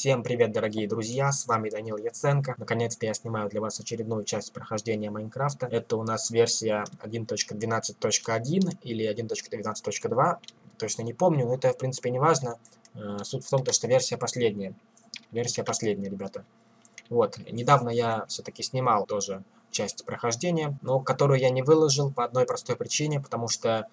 Всем привет, дорогие друзья, с вами Данил Яценко. Наконец-то я снимаю для вас очередную часть прохождения Майнкрафта. Это у нас версия 1.12.1 или 1.12.2, точно не помню, но это в принципе не важно. Э, суть в том, что версия последняя. Версия последняя, ребята. Вот, недавно я все-таки снимал тоже часть прохождения, но которую я не выложил по одной простой причине, потому что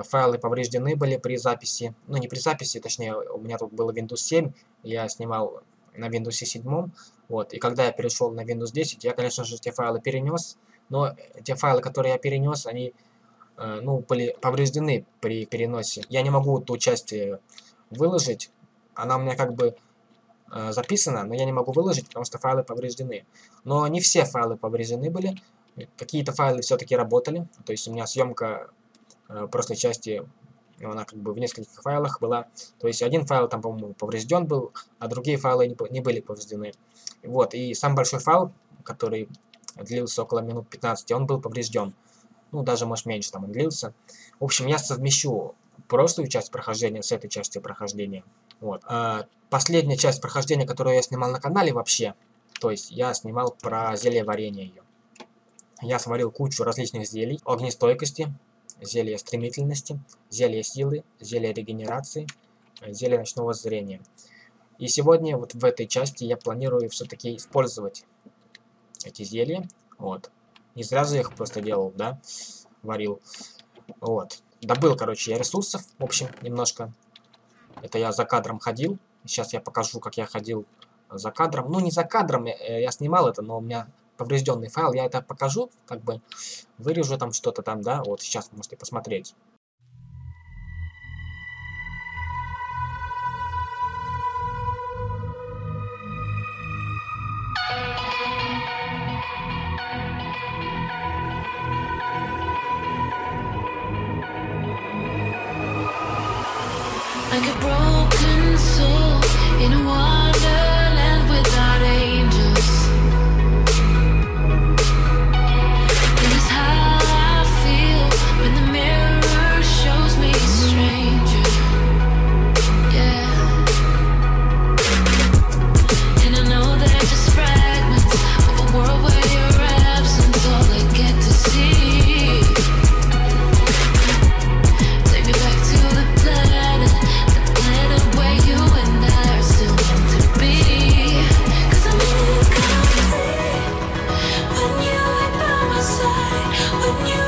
файлы повреждены были при записи. Ну, не при записи, точнее, у меня тут было Windows 7, я снимал на Windows 7. Вот, и когда я перешел на Windows 10, я, конечно же, эти файлы перенес, но те файлы, которые я перенес, они, э, ну, были повреждены при переносе. Я не могу ту часть э, выложить, она у меня как бы э, записана, но я не могу выложить, потому что файлы повреждены. Но не все файлы повреждены были, какие-то файлы все-таки работали, то есть у меня съемка Э, прошлой части она как бы в нескольких файлах была. То есть один файл там, по-моему, поврежден был, а другие файлы не, не были повреждены. Вот, и сам большой файл, который длился около минут 15, он был поврежден. Ну, даже, может, меньше там он длился. В общем, я совмещу прошлую часть прохождения с этой частью прохождения. Вот. А, последняя часть прохождения, которую я снимал на канале вообще, то есть я снимал про зелье варенье ее. Я сварил кучу различных зелий, огнестойкости, зелье стремительности, зелье силы, зелье регенерации, э, зелье ночного зрения. И сегодня вот в этой части я планирую все-таки использовать эти зелья. Вот. Не зря же я их просто делал, да, варил. Вот. Добыл, короче, я ресурсов, в общем, немножко. Это я за кадром ходил. Сейчас я покажу, как я ходил за кадром. Ну, не за кадром, я, э, я снимал это, но у меня поврежденный файл, я это покажу, как бы вырежу там что-то там, да, вот сейчас можете посмотреть. you.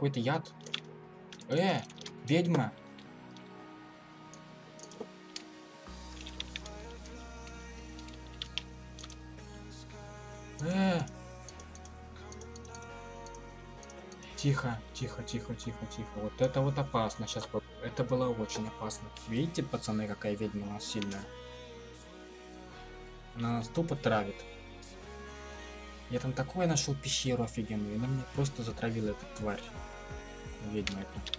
Какой-то яд? Э, ведьма. Э. Тихо, тихо, тихо, тихо, тихо. Вот это вот опасно. Сейчас это было очень опасно. Видите, пацаны, какая ведьма у нас сильная? Она нас тупо травит. Я там такое нашел пещеру офигенную, она меня просто затравила эта тварь. Ведьма это.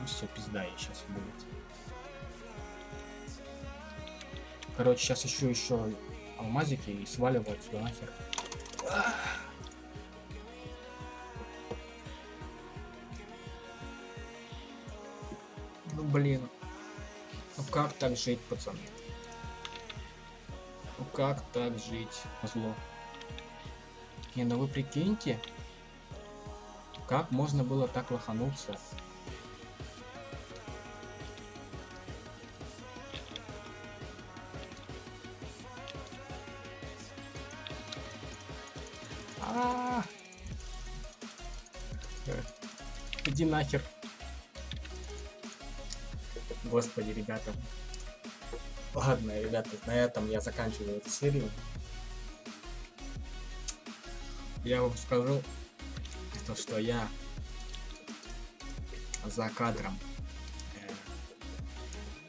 Ну все, пизда ей сейчас будет. Короче, сейчас ищу еще алмазики и сваливаю отсюда нахер. Ну блин. Ну как так жить, пацаны? Ну как так жить? Зло. Не, ну вы прикиньте, как можно было так лохануться? А. Иди нахер. Господи, ребята. Ладно, ребята, на этом я заканчиваю эту серию я вам скажу, то, что я за кадром, э,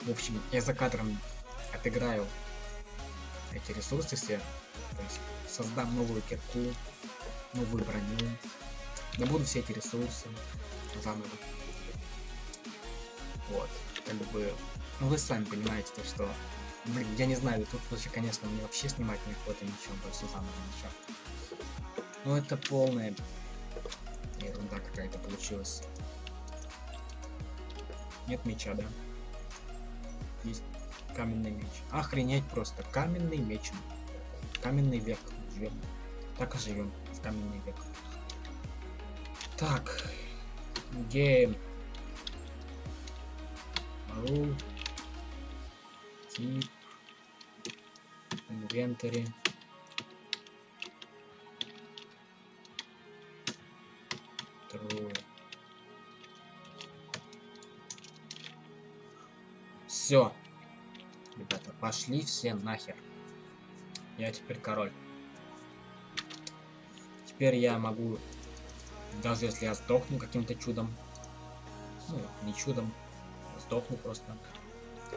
в общем, я за кадром отыграю эти ресурсы все, то есть создам новую кирку, новую броню, добуду все эти ресурсы заново. Вот, как бы, ну вы сами понимаете, то, что, блин, я не знаю, тут вообще, конечно, мне вообще снимать не охота ничего, просто заново ничего. Ну это полная ерунда какая-то получилась. Нет меча, да? Есть каменный меч. Охренеть просто. Каменный меч. Каменный век. Живем. Так и живем в каменный век. Так. Гейм. Рул. Тип. Инвентарь. Все. Ребята, пошли все нахер. Я теперь король. Теперь я могу, даже если я сдохну каким-то чудом, ну, не чудом, сдохну просто.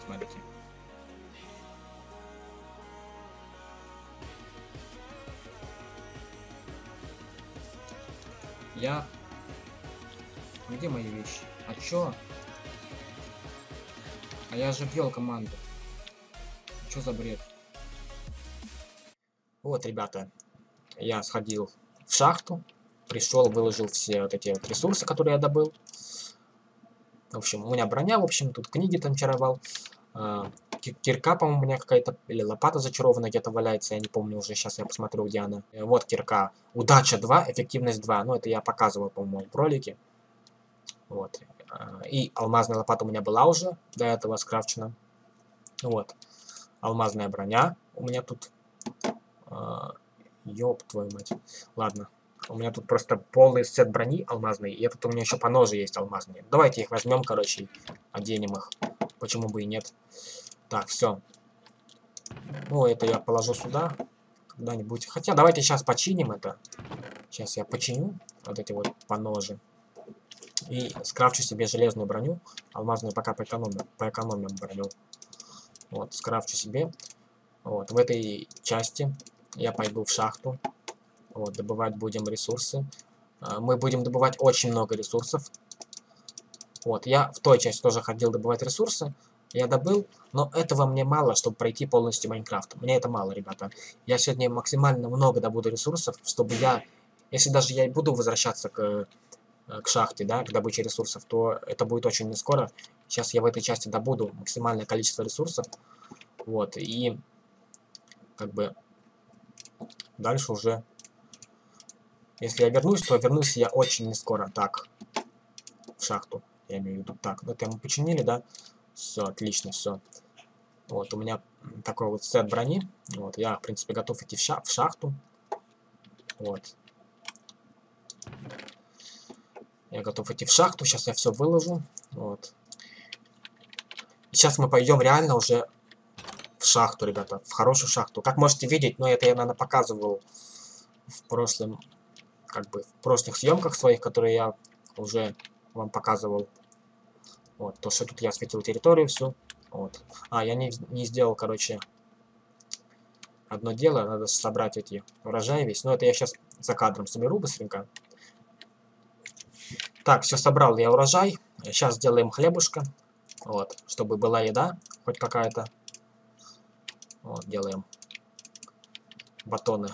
Смотрите. Я где мои вещи? А чё? А я же ввел команду. Чё за бред? Вот, ребята, я сходил в шахту, пришел, выложил все вот эти вот ресурсы, которые я добыл. В общем, у меня броня, в общем, тут книги там чаровал. А, кирка, по-моему, у меня какая-то, или лопата зачарованная где-то валяется, я не помню уже, сейчас я посмотрю, где она. Э, вот кирка. Удача 2, эффективность 2. Ну, это я показывал, по-моему, в ролике. Вот. А, и алмазная лопата у меня была уже до этого скрафчена. Вот. Алмазная броня у меня тут. А, ёб твою мать. Ладно. У меня тут просто полный сет брони алмазный. И этот у меня еще по ноже есть алмазные. Давайте их возьмем, короче, оденем их. Почему бы и нет. Так, все. Ну, это я положу сюда. Когда-нибудь. Хотя, давайте сейчас починим это. Сейчас я починю вот эти вот поножи. И скрафчу себе железную броню. Алмазную пока поэкономим, поэкономим броню. Вот, скрафчу себе. Вот, в этой части я пойду в шахту. Вот, добывать будем ресурсы. А, мы будем добывать очень много ресурсов. Вот, я в той части тоже ходил добывать ресурсы. Я добыл, но этого мне мало, чтобы пройти полностью Майнкрафт. Мне это мало, ребята. Я сегодня максимально много добуду ресурсов, чтобы я... Если даже я и буду возвращаться к к шахте, да, к добыче ресурсов, то это будет очень не скоро. Сейчас я в этой части добуду максимальное количество ресурсов. Вот, и как бы дальше уже Если я вернусь, то вернусь я очень не скоро. Так, в шахту, я имею в виду. Так, ну это мы починили, да? Все, отлично, все. Вот, у меня такой вот сет брони. Вот, я, в принципе, готов идти в, ша в шахту. Вот. Я готов идти в шахту. Сейчас я все выложу. Вот. Сейчас мы пойдем реально уже в шахту, ребята. В хорошую шахту. Как можете видеть, но ну, это я, наверное, показывал в прошлом, как бы, в прошлых съемках своих, которые я уже вам показывал. Вот, то, что тут я осветил территорию всю. Вот. А, я не, не сделал, короче, одно дело. Надо собрать эти урожаи весь. Но это я сейчас за кадром соберу быстренько. Так, все собрал я урожай. Сейчас сделаем хлебушка. Вот, чтобы была еда, хоть какая-то. Вот, делаем батоны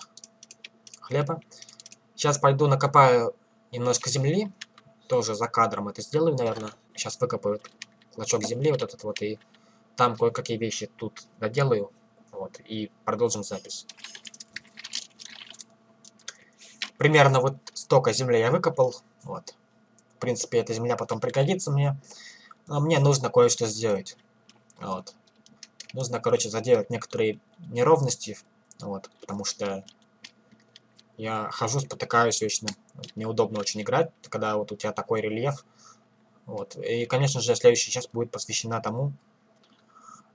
хлеба. Сейчас пойду накопаю немножко земли. Тоже за кадром это сделаю, наверное. Сейчас выкопаю клочок земли вот этот вот и там кое-какие вещи тут доделаю. Вот, и продолжим запись. Примерно вот столько земли я выкопал. Вот. Принципе, эта земля потом пригодится мне. Но мне нужно кое-что сделать. Вот. Нужно, короче, заделать некоторые неровности. Вот, потому что я хожу, спотыкаюсь вечно. Неудобно очень играть, когда вот у тебя такой рельеф. Вот. И, конечно же, следующая часть будет посвящена тому,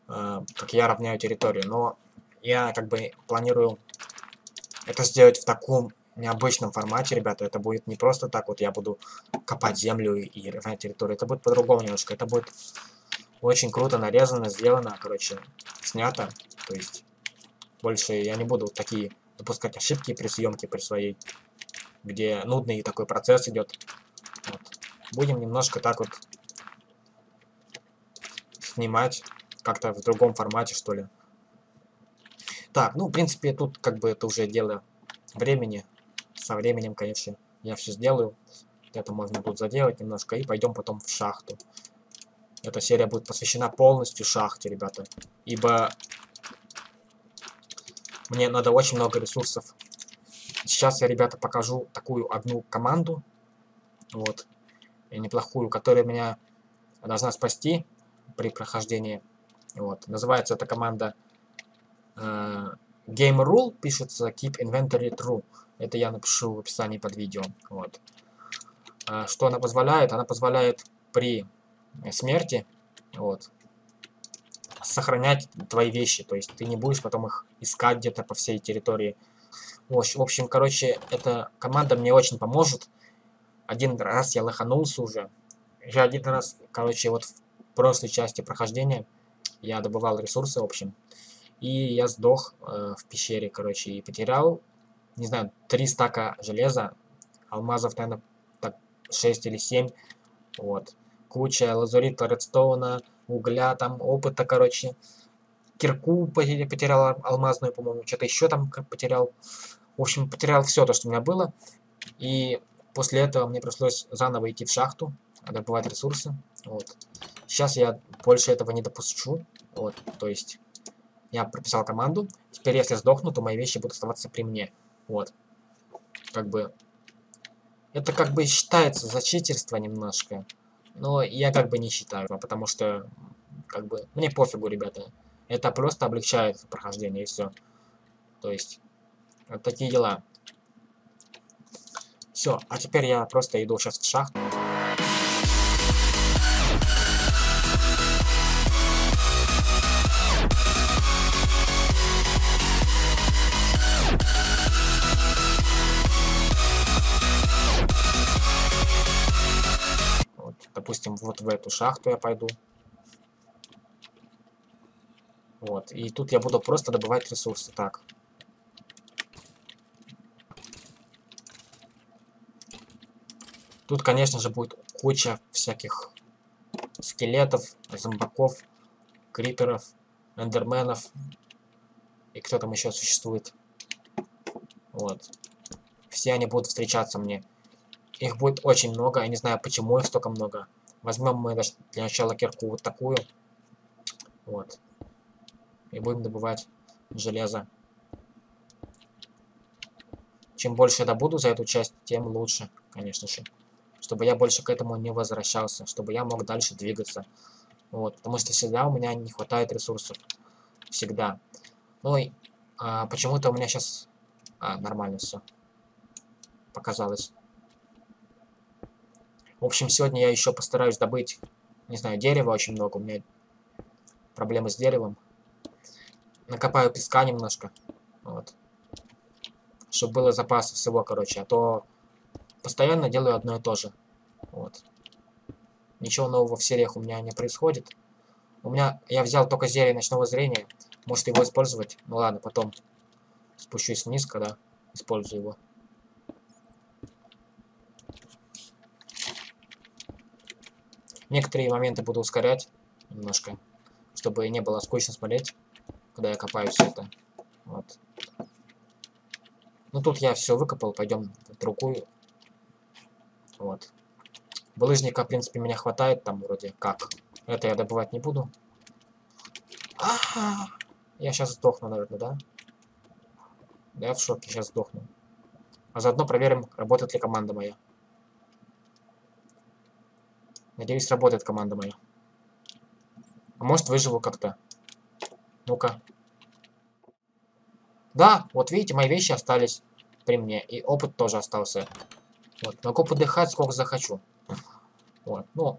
Э, как я равняю территорию. Но я как бы планирую это сделать в таком необычном формате, ребята. Это будет не просто так вот я буду копать землю и равнять территорию. Это будет по-другому немножко. Это будет очень круто нарезано, сделано, короче, снято. То есть больше я не буду такие допускать ошибки при съемке при своей, где нудный такой процесс идет. Вот. Будем немножко так вот снимать как-то в другом формате, что ли. Так, ну, в принципе, тут как бы это уже дело времени. Со временем, конечно, я все сделаю. Это можно тут заделать немножко. И пойдем потом в шахту. Эта серия будет посвящена полностью шахте, ребята. Ибо мне надо очень много ресурсов. Сейчас я, ребята, покажу такую одну команду. Вот. Неплохую, которая меня должна спасти при прохождении вот. Называется эта команда э, Game Rule, пишется Keep Inventory True. Это я напишу в описании под видео. Вот. Э, что она позволяет? Она позволяет при смерти вот, сохранять твои вещи. То есть ты не будешь потом их искать где-то по всей территории. В общем, короче, эта команда мне очень поможет. Один раз я лоханулся уже. Я один раз, короче, вот в прошлой части прохождения я добывал ресурсы, в общем. И я сдох э, в пещере, короче, и потерял, не знаю, три стака железа. Алмазов, наверное, так 6 или 7. Вот. Куча лазурита, редстоуна, угля, там, опыта, короче. Кирку потерял алмазную, по-моему, что-то еще там потерял. В общем, потерял все то, что у меня было. И после этого мне пришлось заново идти в шахту, добывать ресурсы. Вот. Сейчас я больше этого не допущу. Вот, то есть я прописал команду. Теперь, если сдохну, то мои вещи будут оставаться при мне. Вот. Как бы... Это как бы считается за читерство немножко. Но я как бы не считаю, потому что... Как бы... Мне пофигу, ребята. Это просто облегчает прохождение и все. То есть... Вот такие дела. Все, а теперь я просто иду сейчас в шахту. В эту шахту я пойду. Вот, и тут я буду просто добывать ресурсы. Так. Тут, конечно же, будет куча всяких скелетов, зомбаков, криперов, эндерменов. И кто там еще существует. Вот. Все они будут встречаться мне. Их будет очень много, я не знаю, почему их столько много. Возьмем мы для начала кирку вот такую. Вот. И будем добывать железо. чем больше я добуду за эту часть, тем лучше, конечно же. Чтобы я больше к этому не возвращался, чтобы я мог дальше двигаться. Вот, потому что всегда у меня не хватает ресурсов. Всегда. Ну и а, почему-то у меня сейчас... А, нормально все. Показалось. В общем, сегодня я еще постараюсь добыть, не знаю, дерева очень много. У меня проблемы с деревом. Накопаю песка немножко. Вот. Чтобы было запас всего, короче. А то постоянно делаю одно и то же. Вот. Ничего нового в сериях у меня не происходит. У меня... Я взял только зелье ночного зрения. Может его использовать? Ну ладно, потом спущусь вниз, когда использую его. Некоторые моменты буду ускорять немножко, чтобы не было скучно смотреть, когда я копаю все это. Вот. Ну тут я все выкопал, пойдем в другую. Вот. Булыжника, в принципе, меня хватает там вроде как. Это я добывать не буду. А -а -а. Я сейчас сдохну, наверное, да? Да, я в шоке, сейчас сдохну. А заодно проверим, работает ли команда моя. Надеюсь, работает команда моя. А может, выживу как-то. Ну-ка. Да, вот видите, мои вещи остались при мне. И опыт тоже остался. Вот, могу подыхать сколько захочу. Вот, ну,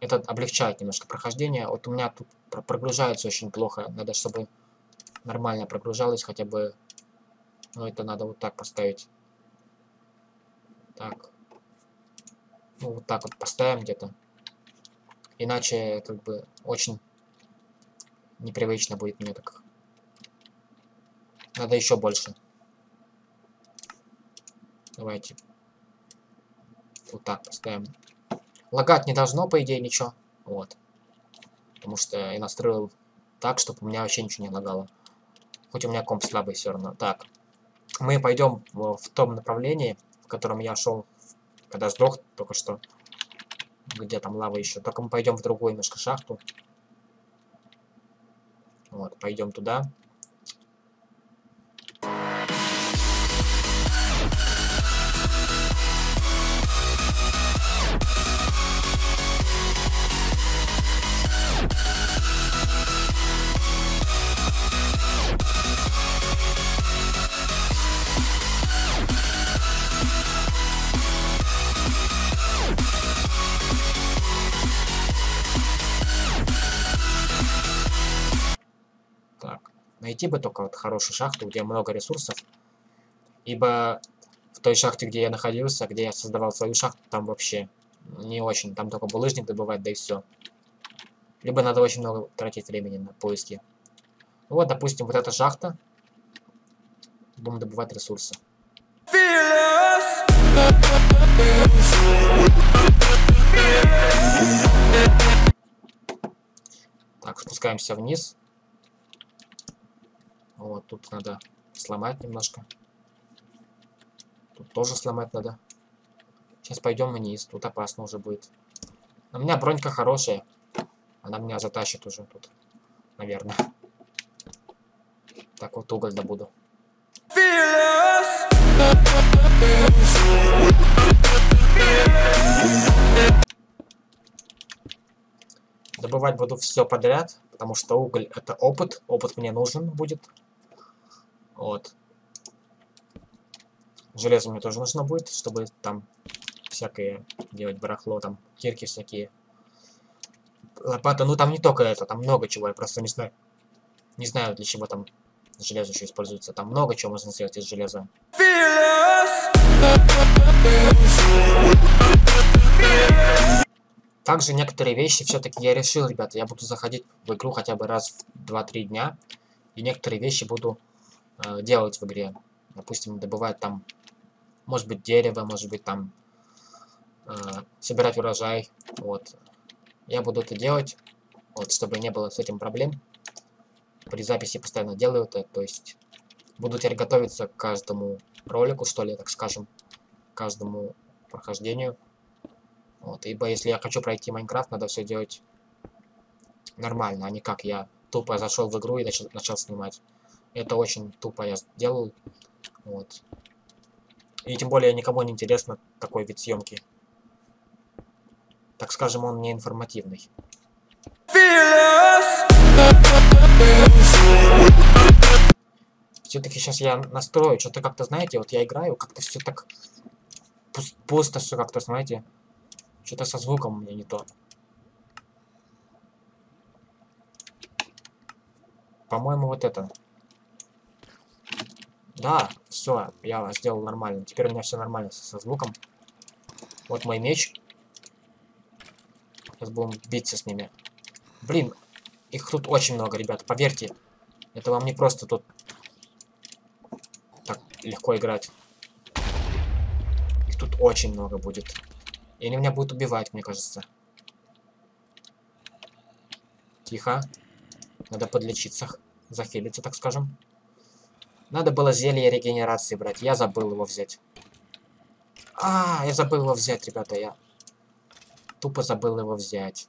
это облегчает немножко прохождение. Вот у меня тут прогружается очень плохо. Надо, чтобы нормально прогружалось хотя бы. Ну, это надо вот так поставить. Так. Ну, вот так вот поставим где-то. Иначе, как бы, очень непривычно будет мне так. Надо еще больше. Давайте. Вот так поставим. Лагать не должно, по идее, ничего. Вот. Потому что я настроил так, чтобы у меня вообще ничего не лагало. Хоть у меня комп слабый все равно. Так. Мы пойдем в, в том направлении, в котором я шел, когда сдох только что. Где там лава еще. Только мы пойдем в другую немножко шахту. Вот, пойдем туда. Найти бы только вот хорошую шахту, где много ресурсов. Ибо в той шахте, где я находился, где я создавал свою шахту, там вообще не очень. Там только булыжник добывать, да и все. Либо надо очень много тратить времени на поиски. Ну вот, допустим, вот эта шахта. Будем добывать ресурсы. Так, спускаемся вниз. Вот, тут надо сломать немножко. Тут тоже сломать надо. Сейчас пойдем вниз, тут опасно уже будет. У меня бронька хорошая. Она меня затащит уже тут, наверное. Так, вот уголь добуду. Добывать буду все подряд, потому что уголь это опыт. Опыт мне нужен будет. Вот. Железо мне тоже нужно будет, чтобы там всякое делать барахло, там кирки всякие. Лопата, ну там не только это, там много чего, я просто не знаю. Не знаю, для чего там железо еще используется. Там много чего можно сделать из железа. Также некоторые вещи все-таки я решил, ребята, я буду заходить в игру хотя бы раз в 2-3 дня. И некоторые вещи буду э, делать в игре. Допустим, добывать там, может быть, дерево, может быть, там, э, собирать урожай. Вот. Я буду это делать, вот, чтобы не было с этим проблем. При записи постоянно делаю это, то есть буду теперь готовиться к каждому ролику, что ли, так скажем, к каждому прохождению. Вот, ибо если я хочу пройти Майнкрафт, надо все делать нормально, а не как я тупо зашел в игру и начал, начал снимать. Это очень тупо я сделал. Вот. И тем более никому не интересно такой вид съемки. Так скажем, он не информативный. Все-таки сейчас я настрою, что-то как-то, знаете, вот я играю, как-то все так пусто все как-то, знаете, что-то со звуком у меня не то. По-моему, вот это. Да, все, я сделал нормально. Теперь у меня все нормально со звуком. Вот мой меч. Сейчас будем биться с ними. Блин, их тут очень много, ребят, поверьте. Это вам не просто тут так легко играть. Их тут очень много будет. И они меня будут убивать, мне кажется. Тихо. Надо подлечиться, захилиться, так скажем. Надо было зелье регенерации брать. Я забыл его взять. А, я забыл его взять, ребята. Я тупо забыл его взять.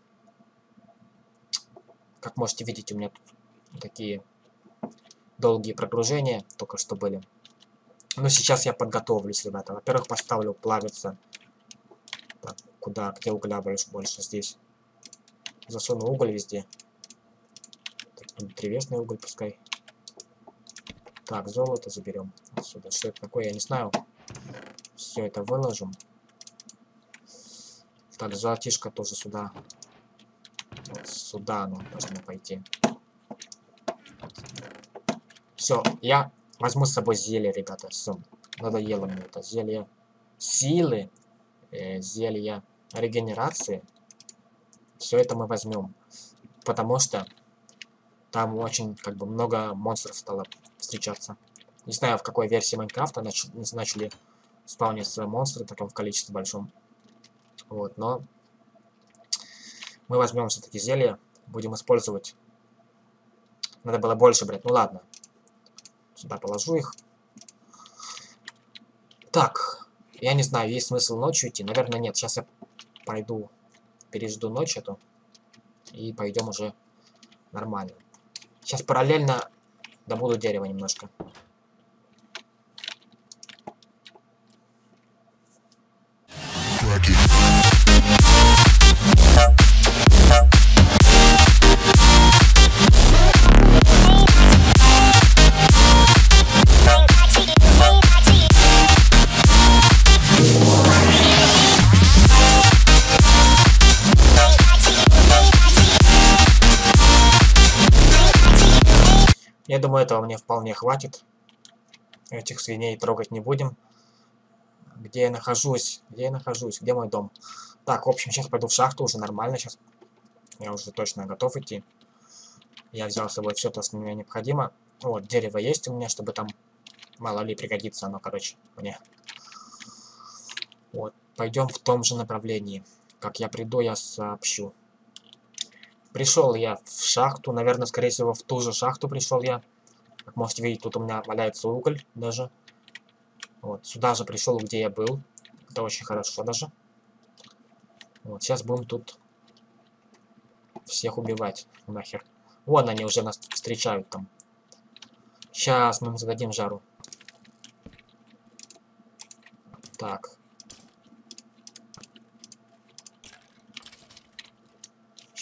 Как можете видеть, у меня тут такие долгие прогружения только что были. Но сейчас я подготовлюсь, ребята. Во-первых, поставлю плавиться. Так, куда? Где угля больше? Больше здесь. Засуну уголь везде. Так, древесный уголь пускай. Так, золото заберем отсюда. Что это такое, я не знаю. Все это выложим. Так, золотишко тоже сюда. Вот сюда оно должно пойти. Все, я возьму с собой зелье, ребята. Все, надоело мне это зелье. Силы, э, зелье регенерации. Все это мы возьмем. Потому что там очень как бы много монстров стало встречаться. Не знаю, в какой версии Майнкрафта нач начали спавниться монстры в таком количестве большом. Вот, но мы возьмем все-таки зелье, будем использовать. Надо было больше брать, ну ладно. Сюда положу их. Так, я не знаю, есть смысл ночью идти? Наверное, нет. Сейчас я пойду, пережду ночь эту. И пойдем уже нормально. Сейчас параллельно Добуду дерево немножко. Я думаю, этого мне вполне хватит. Этих свиней трогать не будем. Где я нахожусь? Где я нахожусь? Где мой дом? Так, в общем, сейчас пойду в шахту, уже нормально. Сейчас я уже точно готов идти. Я взял с собой все то, что мне необходимо. Вот, дерево есть у меня, чтобы там, мало ли, пригодится оно, короче, мне. Вот, пойдем в том же направлении. Как я приду, я сообщу. Пришел я в шахту, наверное, скорее всего, в ту же шахту пришел я. Как можете видеть, тут у меня валяется уголь даже. Вот, сюда же пришел, где я был. Это очень хорошо даже. Вот, сейчас будем тут всех убивать нахер. Вон они уже нас встречают там. Сейчас мы им зададим жару. Так.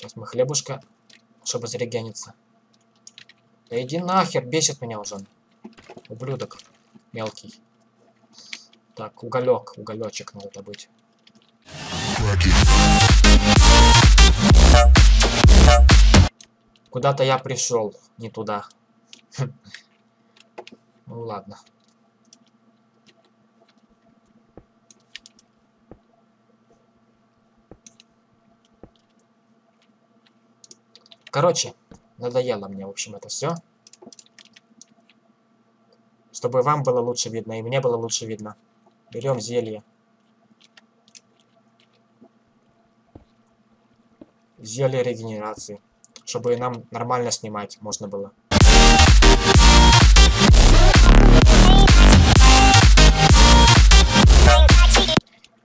Сейчас мы хлебушка, чтобы зарегениться. Да иди нахер, бесит меня уже. Ублюдок мелкий. Так, уголек, уголечек надо добыть. Куда-то я пришел, не туда. Ну ладно. Короче, надоело мне, в общем, это все. Чтобы вам было лучше видно, и мне было лучше видно. Берем зелье. Зелье регенерации. Чтобы нам нормально снимать можно было.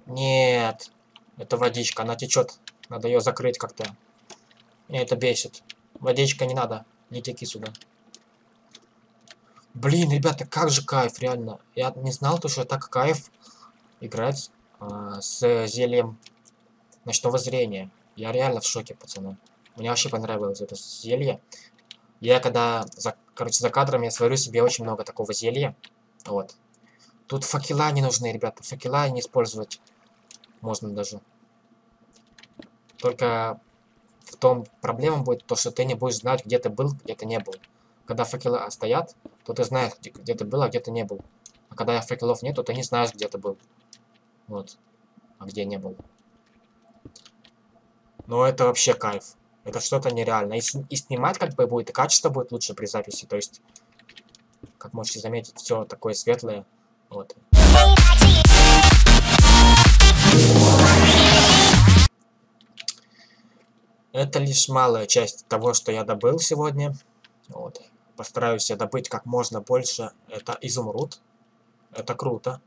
Нет. Это водичка, она течет. Надо ее закрыть как-то. Меня это бесит. Водичка не надо. Не теки сюда. Блин, ребята, как же кайф, реально. Я не знал, то, что так кайф играть а, с зельем ночного зрения. Я реально в шоке, пацаны. Мне вообще понравилось это зелье. Я когда, за, короче, за кадром я сварю себе очень много такого зелья. Вот. Тут факела не нужны, ребята. Факела не использовать можно даже. Только в том проблема будет то, что ты не будешь знать, где ты был, где ты не был. Когда факела стоят, то ты знаешь, где, где ты был, а где ты не был. А когда факелов нет, то ты не знаешь, где ты был. Вот. А где не был. Но это вообще кайф. Это что-то нереальное. И, и снимать как бы будет, и качество будет лучше при записи. То есть, как можете заметить, все такое светлое. Вот. Это лишь малая часть того, что я добыл сегодня. Вот. Постараюсь я добыть как можно больше. Это изумруд. Это круто.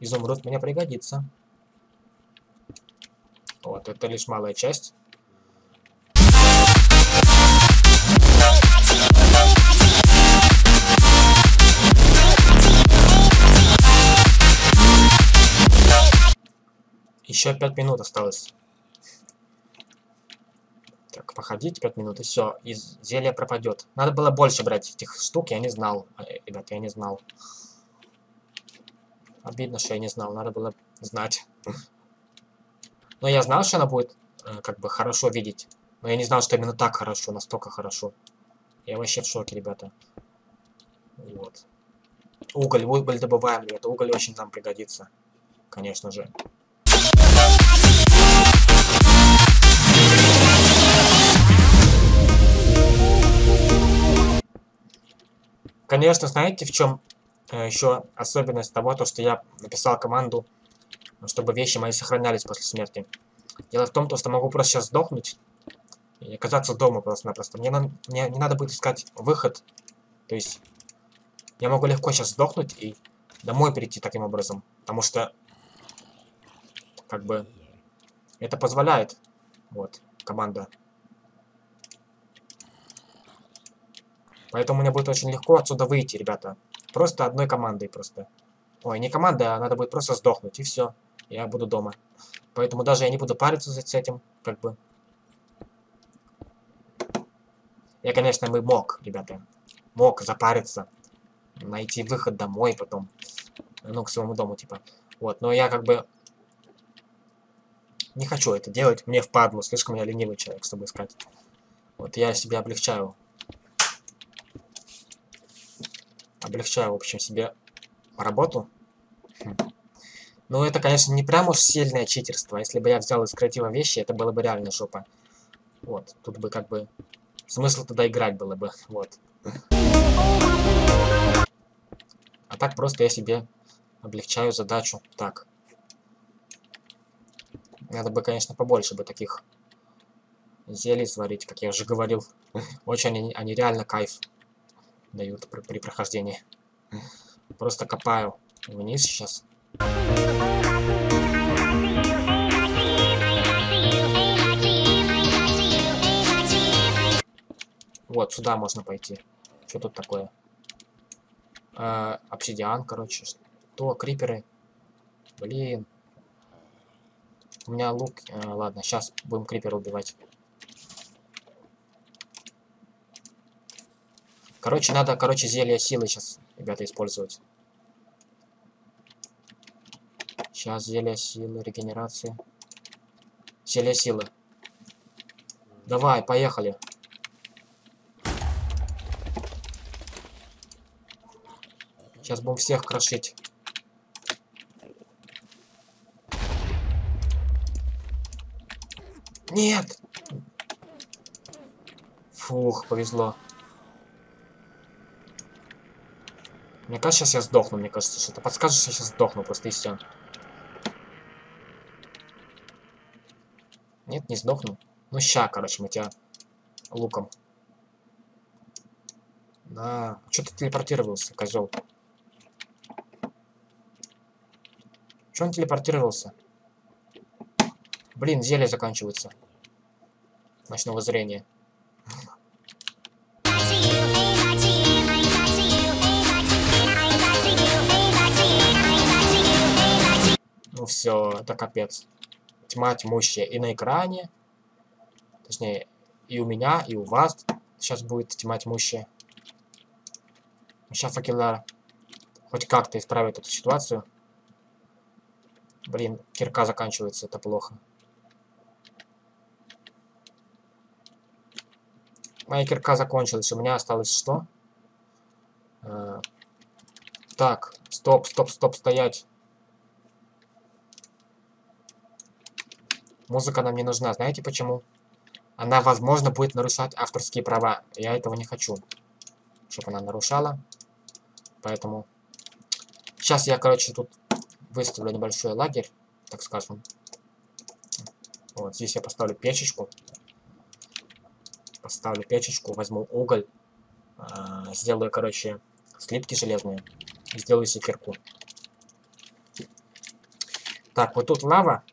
Изумруд мне пригодится. Вот, это лишь малая часть. Еще пять минут осталось. Походить 5 минут, и все, и зелье пропадет. Надо было больше брать этих штук, я не знал. Э, ребят, я не знал. Обидно, что я не знал, надо было знать. Но я знал, что она будет э, как бы хорошо видеть. Но я не знал, что именно так хорошо, настолько хорошо. Я вообще в шоке, ребята. Вот. Уголь, уголь добываем, ребята. Уголь очень нам пригодится. Конечно же. Конечно, знаете, в чем э, еще особенность того, то, что я написал команду, чтобы вещи мои сохранялись после смерти. Дело в том, то, что могу просто сейчас сдохнуть и оказаться дома просто-напросто. Мне, на, мне не надо будет искать выход. То есть я могу легко сейчас сдохнуть и домой прийти таким образом. Потому что, как бы, это позволяет, вот, команда Поэтому мне будет очень легко отсюда выйти, ребята. Просто одной командой просто. Ой, не командой, а надо будет просто сдохнуть, и все. Я буду дома. Поэтому даже я не буду париться с этим, как бы. Я, конечно, бы мог, ребята. Мог запариться. Найти выход домой потом. Ну, к своему дому, типа. Вот, но я как бы... Не хочу это делать. Мне впадло. Слишком я ленивый человек, чтобы искать. Вот я себе облегчаю облегчаю, в общем, себе работу. Хм. Ну, это, конечно, не прям уж сильное читерство. Если бы я взял из креатива вещи, это было бы реально жопа. Вот, тут бы как бы... Смысл туда играть было бы, вот. А так просто я себе облегчаю задачу. Так. Надо бы, конечно, побольше бы таких зелий сварить, как я уже говорил. Очень они, они реально кайф дают при, при прохождении. Просто копаю вниз сейчас. Вот, сюда можно пойти. Что тут такое? Э, обсидиан, короче. Что? Криперы. Блин. У меня лук... Э, ладно, сейчас будем крипера убивать. Короче, надо, короче, зелье силы сейчас, ребята, использовать. Сейчас зелье силы, регенерации. Зелье силы. Давай, поехали. Сейчас будем всех крошить. Нет! Фух, повезло. Мне кажется, сейчас я сдохну, мне кажется, что ты подскажешь, я сейчас сдохну, просто и все. Нет, не сдохну. Ну, ща, короче, мы тебя луком. Да. Что ты телепортировался, козел? Че он телепортировался? Блин, зелье заканчивается. Ночного зрения. Все, это капец. Тьма тьмущая и на экране. Точнее, и у меня, и у вас сейчас будет тьма тьмущая. Сейчас факелар хоть как-то исправит эту ситуацию. Блин, кирка заканчивается, это плохо. Моя кирка закончилась, у меня осталось что? А, так, стоп, стоп, стоп, стоять. Музыка нам не нужна, знаете почему? Она, возможно, будет нарушать авторские права. Я этого не хочу, чтобы она нарушала. Поэтому... Сейчас я, короче, тут выставлю небольшой лагерь, так скажем. Вот, здесь я поставлю печечку. Поставлю печечку, возьму уголь. Э, сделаю, короче, слитки железные. Сделаю секирку. Так, вот тут лава.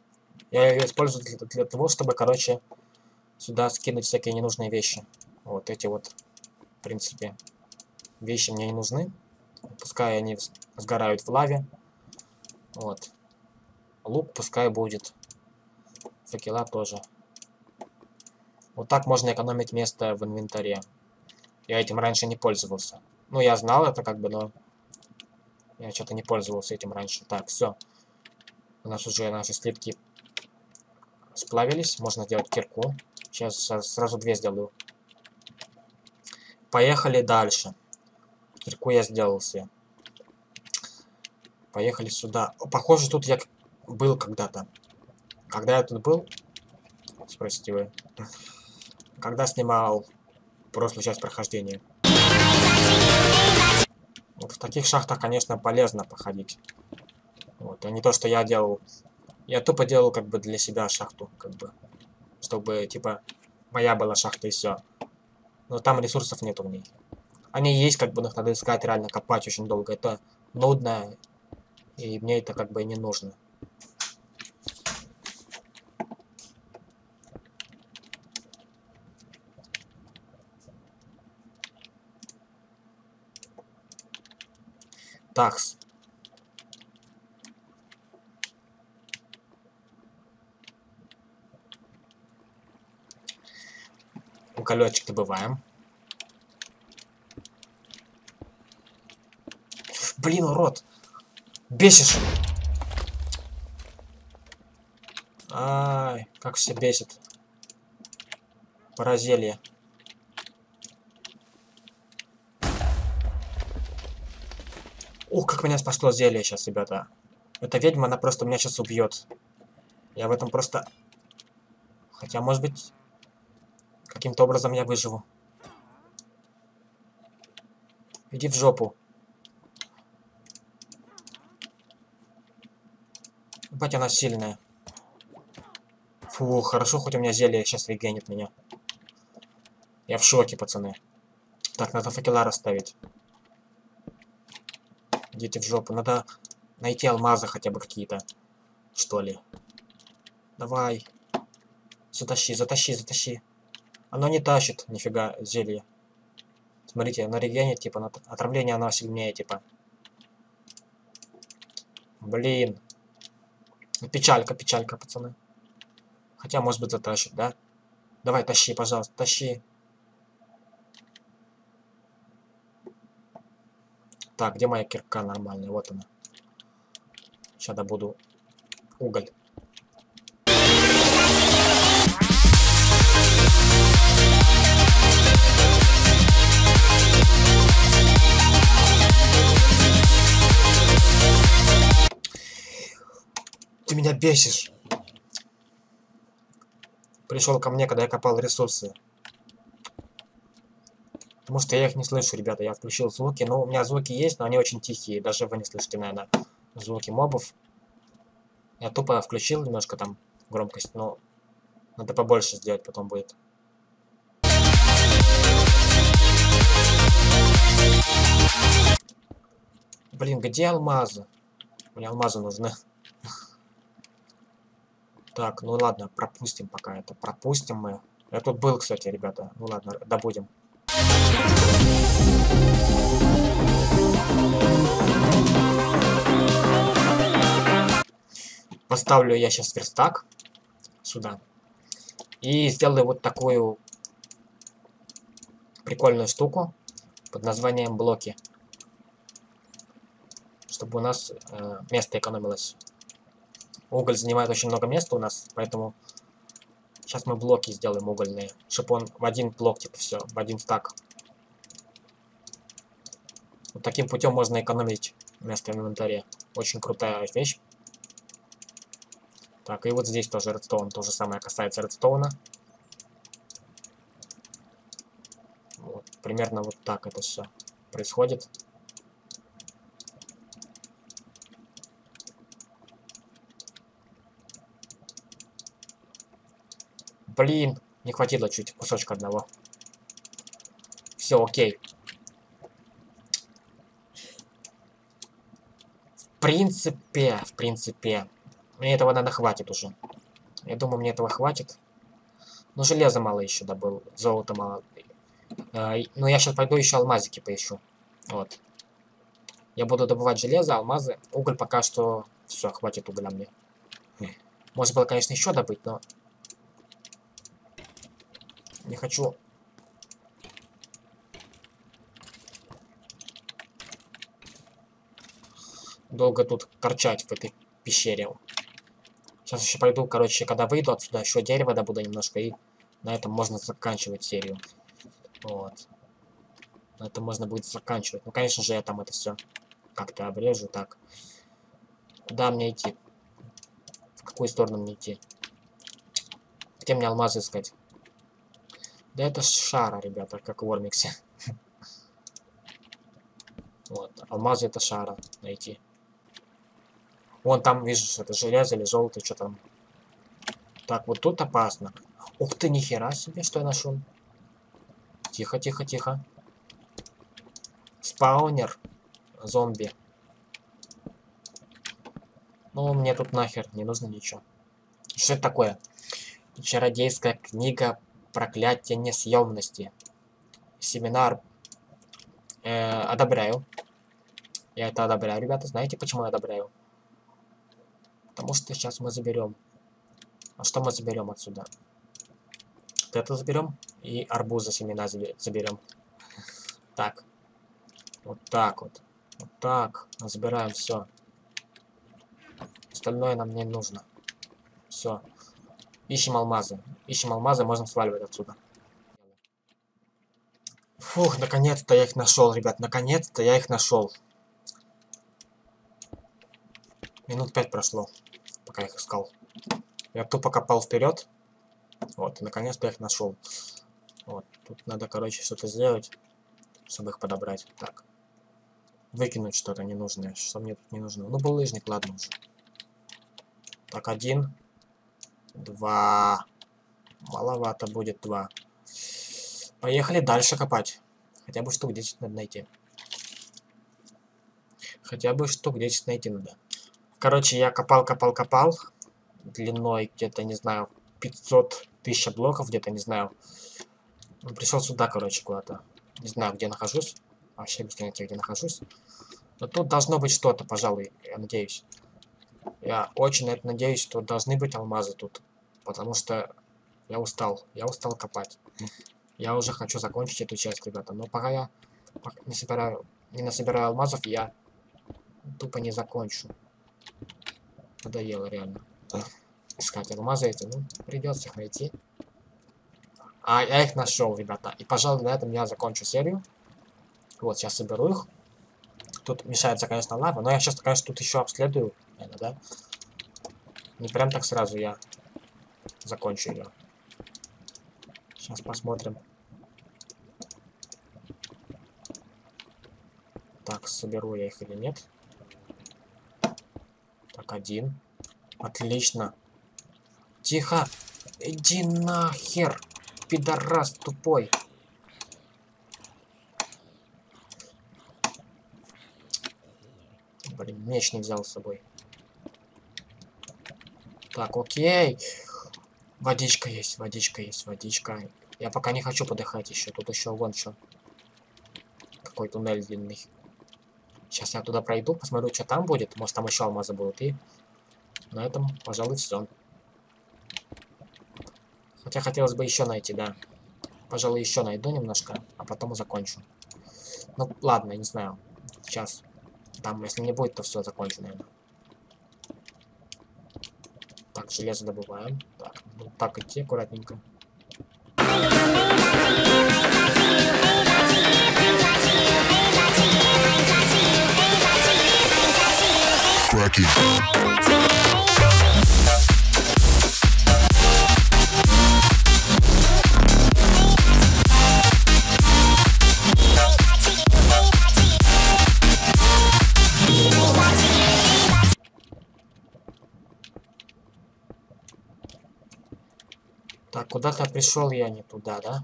Я ее использую для, для того, чтобы, короче, сюда скинуть всякие ненужные вещи. Вот эти вот, в принципе, вещи мне не нужны. Пускай они сгорают в лаве. Вот. Лук пускай будет. Факела тоже. Вот так можно экономить место в инвентаре. Я этим раньше не пользовался. Ну, я знал это как бы, но... Я что-то не пользовался этим раньше. Так, все. У нас уже наши слитки сплавились. Можно сделать кирку. Сейчас сразу две сделаю. Поехали дальше. Кирку я сделал все. Поехали сюда. Похоже, тут я был когда-то. Когда я тут был? Спросите вы. Когда снимал прошлую часть прохождения. Вот в таких шахтах, конечно, полезно походить. Вот, а не то, что я делал. Я тупо делал как бы для себя шахту, как бы. Чтобы, типа, моя была шахта и все. Но там ресурсов нету в ней. Они есть, как бы, но их надо искать, реально копать очень долго. Это нудно и мне это как бы не нужно. Такс. Уголечек добываем. Блин, урод. Бесишь. Ай, как все бесит. Паразелье. Ух, как меня спасло зелье сейчас, ребята. Эта ведьма, она просто меня сейчас убьет. Я в этом просто... Хотя, может быть, каким-то образом я выживу. Иди в жопу. Ебать, она сильная. Фу, хорошо, хоть у меня зелье сейчас регенит меня. Я в шоке, пацаны. Так, надо факела расставить. Идите в жопу. Надо найти алмазы хотя бы какие-то. Что ли. Давай. Затащи, затащи, затащи. Оно не тащит, нифига, зелье. Смотрите, оно регенит, типа, на отравление оно сильнее, типа. Блин. Печалька, печалька, пацаны. Хотя, может быть, затащит, да? Давай, тащи, пожалуйста, тащи. Так, где моя кирка нормальная? Вот она. Сейчас добуду уголь. Меня бесишь. Пришел ко мне, когда я копал ресурсы. Потому что я их не слышу, ребята. Я включил звуки. Ну, у меня звуки есть, но они очень тихие. Даже вы не слышите, наверное, звуки мобов. Я тупо включил немножко там громкость, но надо побольше сделать, потом будет. Блин, где алмазы? Мне алмазы нужны. Так, ну ладно, пропустим пока это. Пропустим мы. Я тут был, кстати, ребята. Ну ладно, добудем. поставлю я сейчас верстак сюда. И сделаю вот такую прикольную штуку под названием блоки. Чтобы у нас э, место экономилось. Уголь занимает очень много места у нас, поэтому сейчас мы блоки сделаем угольные, чтобы он в один блок, типа все, в один стак. Вот таким путем можно экономить место в инвентаре. Очень крутая вещь. Так, и вот здесь тоже редстоун. То же самое касается редстоуна. Вот, примерно вот так это все происходит. Блин, не хватило чуть кусочка одного. Все, окей. В принципе, в принципе, мне этого, надо хватит уже. Я думаю, мне этого хватит. Но железа мало еще добыл, золота мало. Э, но я сейчас пойду еще алмазики поищу. Вот. Я буду добывать железо, алмазы. Уголь пока что... Все, хватит угля мне. Можно было, конечно, еще добыть, но... Не хочу... Долго тут торчать в этой пещере. Сейчас еще пойду, короче, когда выйду отсюда, еще дерево добуду немножко, и на этом можно заканчивать серию. Вот. На этом можно будет заканчивать. Ну, конечно же, я там это все как-то обрежу. Так. Куда мне идти? В какую сторону мне идти? Где мне алмазы искать? Да это шара, ребята, как в Ормиксе. Вот, алмазы это шара найти. Вон там, видишь, это железо или золото, что там. Так, вот тут опасно. Ух ты, нихера себе, что я нашел. Тихо, тихо, тихо. Спаунер. Зомби. Ну, мне тут нахер не нужно ничего. Что это такое? Чародейская книга проклятия несъемности. Семинар. Э, одобряю. Я это одобряю, ребята. Знаете, почему я одобряю? Потому что сейчас мы заберем. А что мы заберем отсюда? Вот это заберем. И арбуза семена заберем. Так. Вот так вот. Вот так. Забираем все. Остальное нам не нужно. Все. Ищем алмазы. Ищем алмазы, можно сваливать отсюда. Фух, наконец-то я их нашел, ребят. Наконец-то я их нашел. Минут пять прошло пока их искал. Я тупо копал вперед. Вот, наконец-то их нашел. Вот, тут надо, короче, что-то сделать, чтобы их подобрать. Так. Выкинуть что-то ненужное. Что мне тут не нужно? Ну, булыжник, ладно уже. Так, один. Два. Маловато будет два. Поехали дальше копать. Хотя бы штук 10 надо найти. Хотя бы штук 10 найти надо. Короче, я копал, копал, копал. Длиной где-то, не знаю, 500 тысяч блоков, где-то, не знаю. Ну, пришел сюда, короче, куда-то. Не знаю, где нахожусь. Вообще без понятия, где нахожусь. Но тут должно быть что-то, пожалуй, я надеюсь. Я очень на это надеюсь, что должны быть алмазы тут. Потому что я устал. Я устал копать. Я уже хочу закончить эту часть, ребята. Но пока я не собираю, не насобираю алмазов, я тупо не закончу. Надоело реально. Искать алмазы эти. Ну, придется их найти. А, я их нашел, ребята. И, пожалуй, на этом я закончу серию. Вот, сейчас соберу их. Тут мешается, конечно, лава, но я сейчас, конечно, тут еще обследую, наверное, да? Не прям так сразу я закончу ее. Сейчас посмотрим. Так, соберу я их или нет. Так, один. Отлично. Тихо. Иди нахер, пидорас тупой. Блин, меч не взял с собой. Так, окей. Водичка есть, водичка есть, водичка. Я пока не хочу подыхать еще. Тут еще вон что. Какой туннель длинный. Сейчас я туда пройду, посмотрю, что там будет. Может, там еще алмазы будут. И на этом, пожалуй, все. Хотя хотелось бы еще найти, да. Пожалуй, еще найду немножко, а потом закончу. Ну, ладно, не знаю. Сейчас. Там, если не будет, то все, закончу, наверное. Так, железо добываем. Так, ну, так идти аккуратненько. Cracking. Куда-то пришел я не туда, да?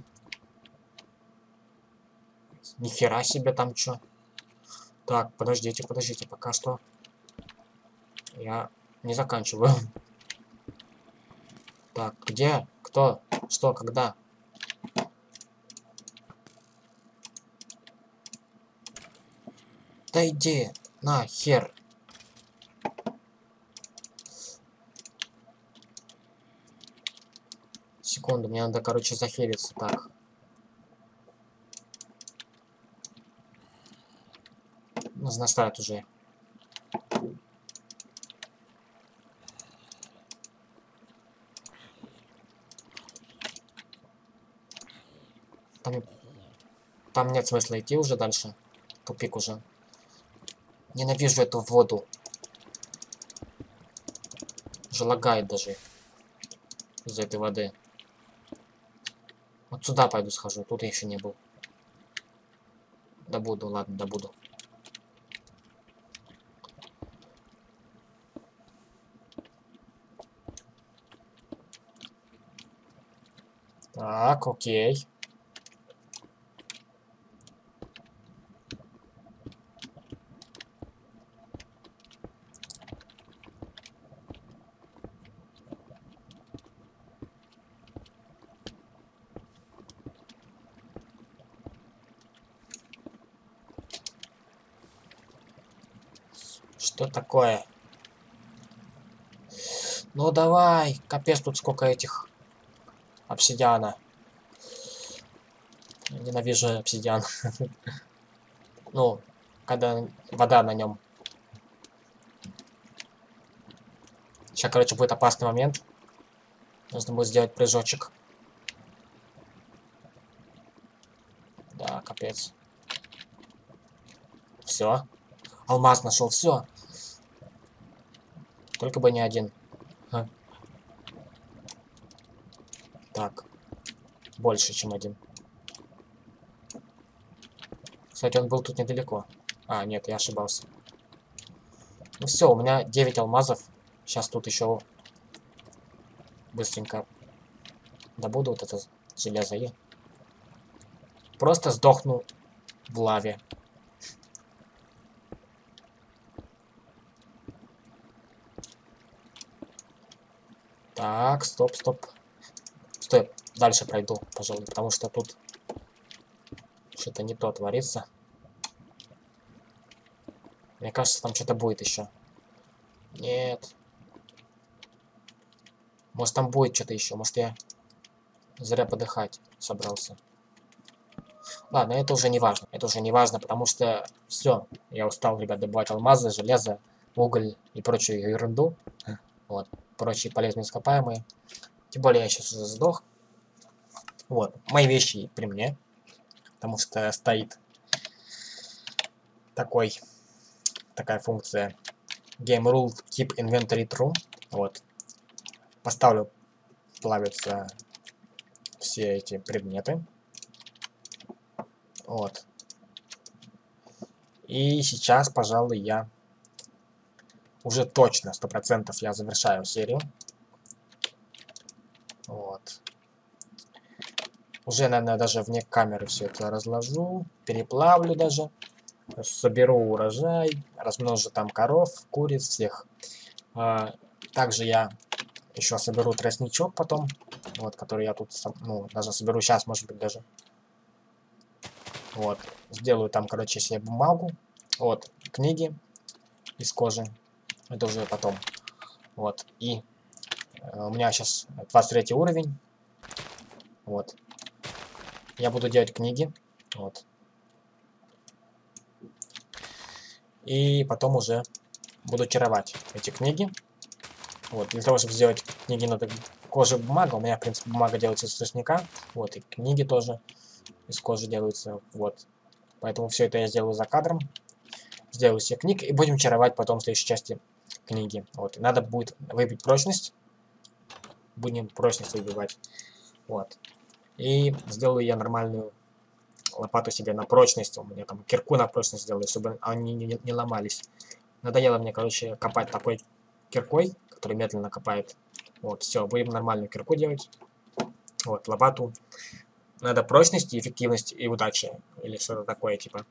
Нихера себе там что. Так, подождите, подождите, пока что. Я не заканчиваю. Так, где? Кто? Что? Когда? Да иди, на, хер. Секунду, мне надо, короче, захилиться. Так. Нужно уже. Там, там нет смысла идти уже дальше. Тупик уже. Ненавижу эту воду. Уже лагает даже из-за этой воды. Вот сюда пойду схожу, тут я еще не был. Да буду, ладно, да буду. Так, окей. Что такое? Ну давай, капец тут сколько этих обсидиана. Ненавижу обсидиан. ну, когда вода на нем. Сейчас, короче, будет опасный момент. Нужно будет сделать прыжочек. Да, капец. Все. Алмаз нашел, все. Только бы не один. А. Так. Больше, чем один. Кстати, он был тут недалеко. А, нет, я ошибался. Ну все, у меня 9 алмазов. Сейчас тут еще быстренько добуду вот это железо и просто сдохну в лаве. Так, стоп, стоп. Стой, дальше пройду, пожалуй, потому что тут что-то не то творится. Мне кажется, там что-то будет еще. Нет. Может, там будет что-то еще. Может, я зря подыхать собрался. Ладно, это уже не важно. Это уже не важно, потому что все. Я устал, ребят, добывать алмазы, железо, уголь и прочую ерунду. Вот прочие полезные ископаемые. Тем более я сейчас уже сдох. Вот, мои вещи при мне, потому что стоит такой, такая функция game rule keep inventory true. Вот, поставлю, плавятся все эти предметы. Вот. И сейчас, пожалуй, я уже точно, сто процентов я завершаю серию. Вот. Уже, наверное, даже вне камеры все это разложу, переплавлю даже, соберу урожай, размножу там коров, куриц всех. А, также я еще соберу тростничок потом, вот, который я тут, ну, даже соберу сейчас, может быть, даже. Вот, сделаю там, короче, себе бумагу, вот, книги из кожи, это уже потом. Вот, и э, у меня сейчас 23 уровень. Вот. Я буду делать книги. Вот. И потом уже буду чаровать эти книги. Вот, для того, чтобы сделать книги, надо кожа бумага. У меня, в принципе, бумага делается из тростника. Вот, и книги тоже из кожи делаются. Вот. Поэтому все это я сделаю за кадром. Сделаю все книги и будем чаровать потом в следующей части книги. Вот. И надо будет выбить прочность. Будем прочность выбивать. Вот. И сделаю я нормальную лопату себе на прочность. У меня там кирку на прочность сделаю, чтобы они не, не, не ломались. Надоело мне, короче, копать такой киркой, который медленно копает. Вот, все, будем нормальную кирку делать. Вот, лопату. Надо прочность, эффективность и удача. Или что-то такое, типа.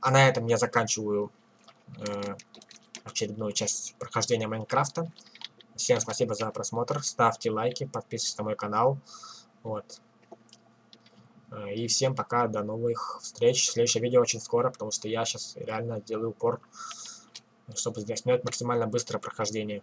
А на этом я заканчиваю э, очередную часть прохождения Майнкрафта. Всем спасибо за просмотр. Ставьте лайки, подписывайтесь на мой канал. Вот. Э, и всем пока, до новых встреч. Следующее видео очень скоро, потому что я сейчас реально делаю упор чтобы снять максимально быстрое прохождение.